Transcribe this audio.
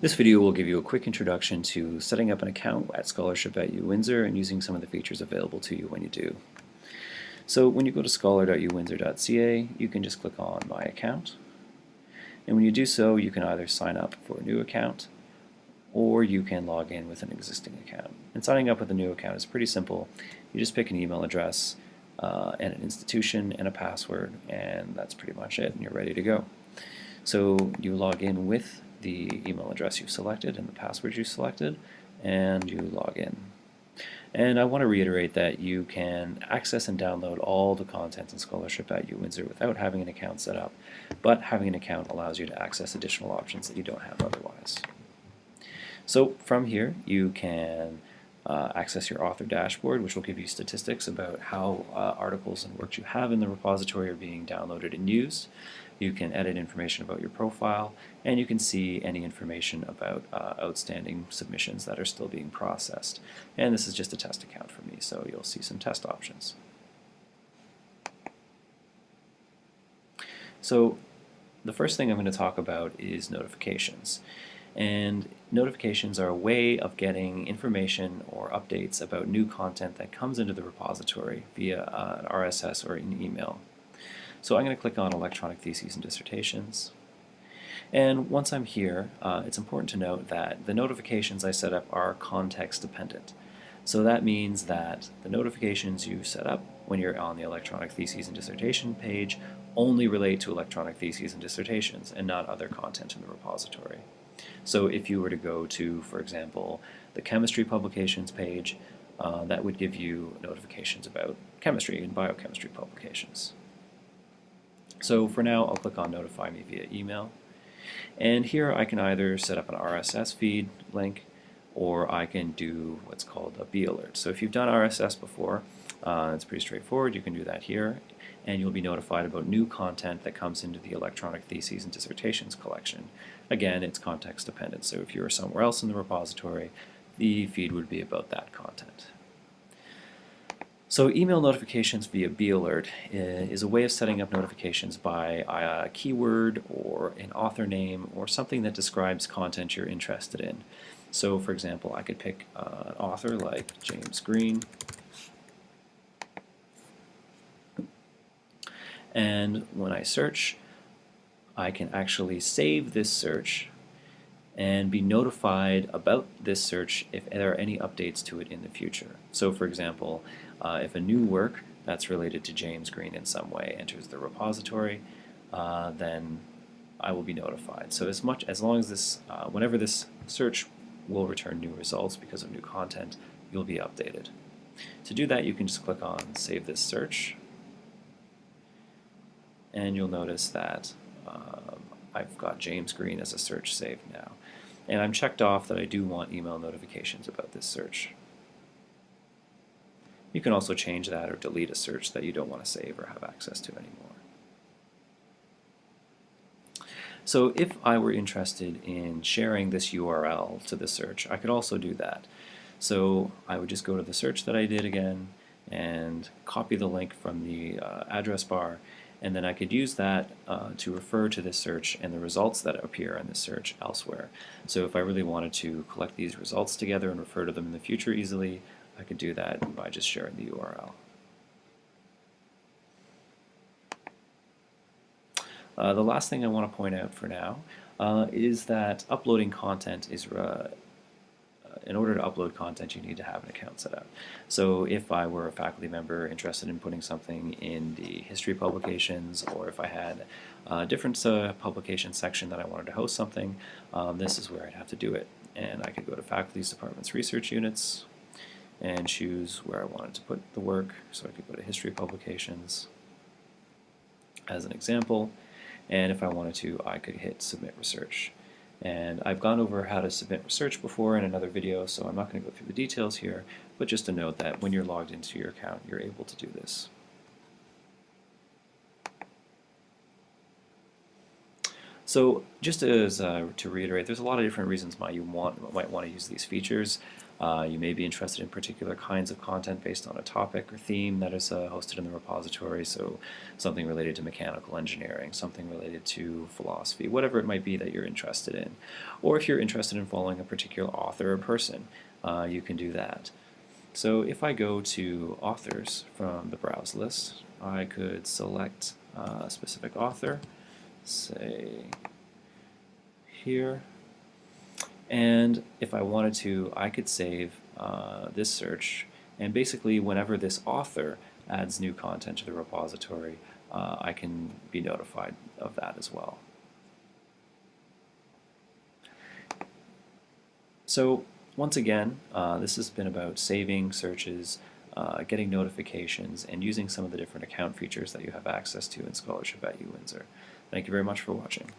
This video will give you a quick introduction to setting up an account at Scholarship at UWindsor and using some of the features available to you when you do. So when you go to scholar.uwindsor.ca, you can just click on My Account. And when you do so, you can either sign up for a new account or you can log in with an existing account. And signing up with a new account is pretty simple. You just pick an email address uh, and an institution and a password, and that's pretty much it, and you're ready to go. So you log in with the email address you've selected and the password you selected, and you log in. And I want to reiterate that you can access and download all the content and Scholarship at UWindsor without having an account set up, but having an account allows you to access additional options that you don't have otherwise. So from here, you can uh, access your author dashboard, which will give you statistics about how uh, articles and works you have in the repository are being downloaded and used. You can edit information about your profile, and you can see any information about uh, outstanding submissions that are still being processed. And this is just a test account for me, so you'll see some test options. So the first thing I'm going to talk about is notifications. And notifications are a way of getting information or updates about new content that comes into the repository via uh, an RSS or an email. So I'm going to click on Electronic Theses and Dissertations. And once I'm here, uh, it's important to note that the notifications I set up are context dependent. So that means that the notifications you set up when you're on the Electronic Theses and Dissertation page only relate to electronic theses and dissertations and not other content in the repository. So if you were to go to, for example, the chemistry publications page, uh, that would give you notifications about chemistry and biochemistry publications. So for now, I'll click on Notify Me via email. And here I can either set up an RSS feed link or I can do what's called a bee alert. So if you've done RSS before, uh, it's pretty straightforward. You can do that here and you'll be notified about new content that comes into the electronic theses and dissertations collection. Again, it's context dependent, so if you were somewhere else in the repository, the feed would be about that content. So email notifications via Bee Alert is a way of setting up notifications by a keyword or an author name or something that describes content you're interested in. So for example, I could pick uh, an author like James Green and when I search I can actually save this search and be notified about this search if there are any updates to it in the future. So for example, uh, if a new work that's related to James Green in some way enters the repository, uh, then I will be notified. So as much as long as this, uh, whenever this search will return new results because of new content, you'll be updated. To do that, you can just click on Save This Search, and you'll notice that um, I've got James Green as a search saved now. And I'm checked off that I do want email notifications about this search. You can also change that or delete a search that you don't want to save or have access to anymore. So if I were interested in sharing this URL to the search, I could also do that. So I would just go to the search that I did again and copy the link from the uh, address bar and then I could use that uh, to refer to this search and the results that appear in this search elsewhere. So if I really wanted to collect these results together and refer to them in the future easily, I could do that by just sharing the URL. Uh, the last thing I want to point out for now uh, is that uploading content is uh, in order to upload content, you need to have an account set up. So if I were a faculty member interested in putting something in the history publications, or if I had a different uh, publication section that I wanted to host something, um, this is where I'd have to do it. And I could go to faculty's department's research units and choose where I wanted to put the work. So I could go to history publications as an example. And if I wanted to, I could hit submit research. And I've gone over how to submit research before in another video, so I'm not going to go through the details here, but just to note that when you're logged into your account, you're able to do this. So just as uh, to reiterate, there's a lot of different reasons why you want might want to use these features. Uh, you may be interested in particular kinds of content based on a topic or theme that is uh, hosted in the repository, so something related to mechanical engineering, something related to philosophy, whatever it might be that you're interested in. Or if you're interested in following a particular author or person, uh, you can do that. So if I go to authors from the browse list, I could select uh, a specific author, say here, and if I wanted to, I could save uh, this search. And basically, whenever this author adds new content to the repository, uh, I can be notified of that as well. So once again, uh, this has been about saving searches, uh, getting notifications, and using some of the different account features that you have access to in Scholarship at UWindsor. Thank you very much for watching.